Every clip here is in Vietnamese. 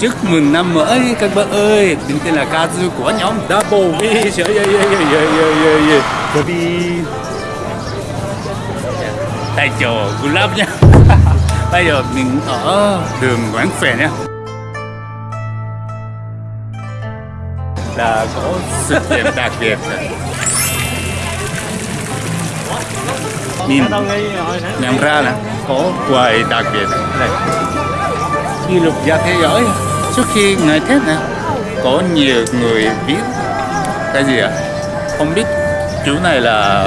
chúc mừng năm mới các bạn ơi. Mình tên là Kazu của nhóm Double V. Yeah, yeah, yeah, yeah, yeah, yeah, yeah. Baby tại chỗ Gulab nha. Bây giờ mình ở đường Quán Phè nha. Là có sự kiện đặc biệt. Mình nhận ra là có quầy đặc biệt. Này ghi lục gia thế giới. Trước khi ngày Tết nè có nhiều người biết cái gì ạ? Không biết chữ này là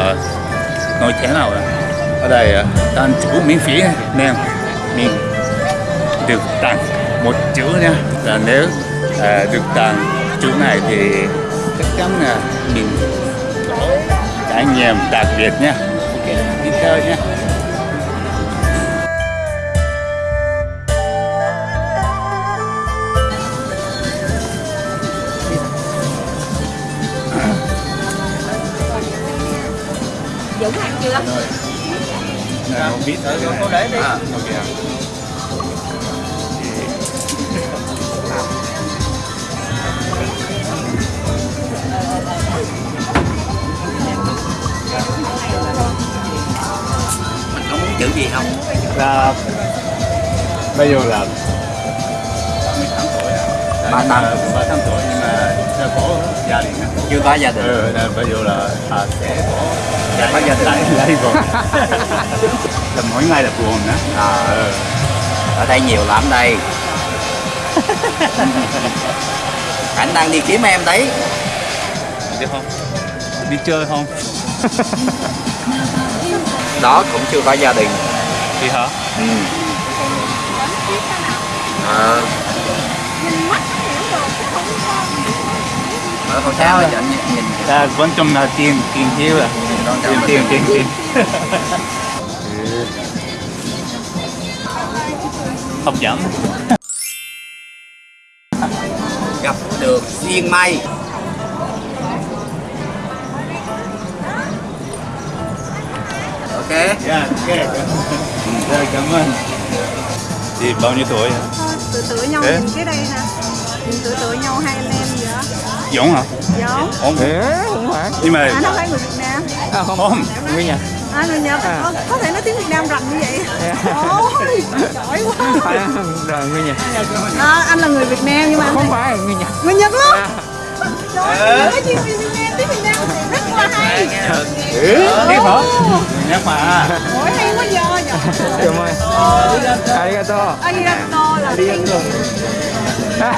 nói thế nào ạ? Ở đây à, tặng chữ miễn phí nên mình được tặng một chữ nha. Là nếu à, được tặng chữ này thì chắc chắn là mình có trải nghiệm đặc biệt nha. Ok đi theo nha. Chưa? Này, không biết cái Cô để đi. À, ok ạ. Mình có muốn chữ gì không? là bây giờ là 18 tuổi à. Ba Nhưng năm. mà- ba năm tuổi nhưng mà chưa có gia đình. Chưa có gia đình. Ừ, bây giờ là à, sẽ có Sẽ có gia đình. lấy vợ. là mỗi ngày là buồn. À. Ừ. Ở đây nhiều lắm đây. Khánh đang đi kiếm em đấy. Đi không? Đi chơi không? Đó cũng chưa có gia đình. Đi hả? Ừ. Ờ, mở con sao cho anh nhìn Là quan trọng là tiền tiền thiếu à. Con Tiền tiền tiền tiền. Hấp dẫn. gặp được duyên may. Ok. Dạ, ok. Dạ, cảm ơn. Thì bao nhiêu tuổi? Tự tự nhau Thế? nhìn cái đây nè Nhìn tự tự nhau hai anh em vậy đó Giống hả? Giống Không. không phải Nhưng mà Anh không phải người Việt à, không? Không. nguyên nhật À người Nhật À. có, có thể nói tiếng Việt Nam rành như vậy. Ôi giỏi quá. Rồi nguyên nhật à, Anh là người Việt Nam nhưng mà không phải nguyên nhật Người Nhật luôn. À, Trời ơi, nói chuyện Việt Nam, tiếng Việt Nam rất là hay. Biết hả? Nhắc mà. Ôi hay quá giờ cảm ơn arigato. Arigato là tiếng Đó,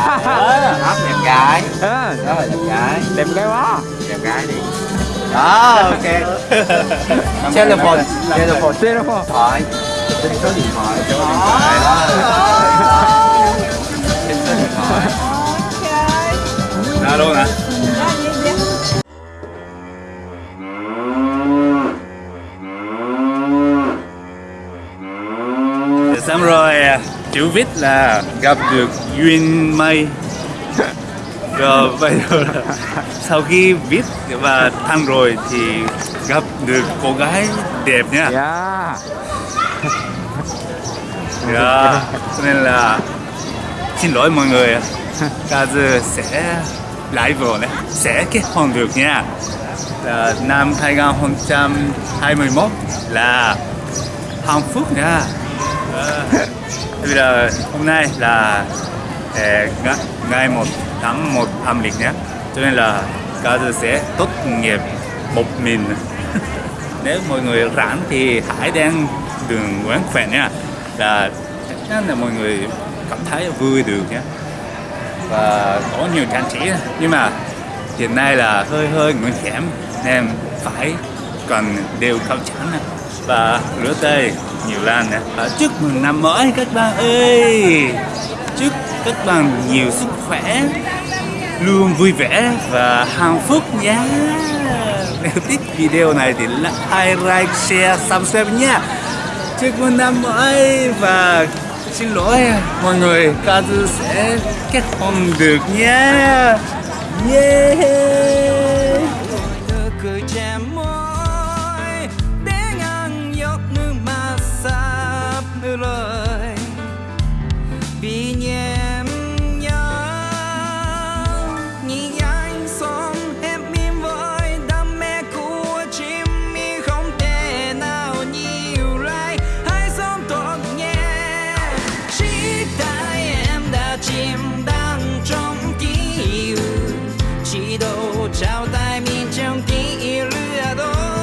đẹp gái. à, Đó là đẹp gái. đẹp gái quá. Đẹp gái đi. Đó, ok. Telephone. Telephone. telephone Thoại. Xin số điện thoại. Số điện thoại. Đó. Xin số điện thoại. Ok Ra luôn hả? Xong rồi chữ viết là gặp được duyên may rồi bây giờ là sau khi viết và thăng rồi thì gặp được cô gái đẹp nha dạ. Dạ, cho nên là xin lỗi mọi người Kazu sẽ lại vợ này sẽ kết hôn được nha. Là năm 2021 là hạnh phúc nha. À, bây giờ hôm nay là eh, ngày 1 tháng 1 âm lịch nhé. Cho nên là Kazu sẽ tốt nghiệp một mình. Nếu mọi người rảnh thì hãy đến đường quán Khỏe nha. Là chắc chắn là mọi người cảm thấy vui được nhé. Và có nhiều trang trí. Nhưng mà hiện nay là hơi hơi nguy hiểm, nên phải cần đều khẩu trang và rửa tay nhiều lần nè. Chúc mừng năm mới các bạn ơi. Chúc các bạn nhiều sức khỏe luôn vui vẻ và hạnh phúc nhé. Nếu thích video này thì like, like, share, subscribe nhé. chúc mừng năm mới và xin lỗi mọi người Kazu sẽ kết hôn được nhé. Yeah chào tại miền trong ký lửa đó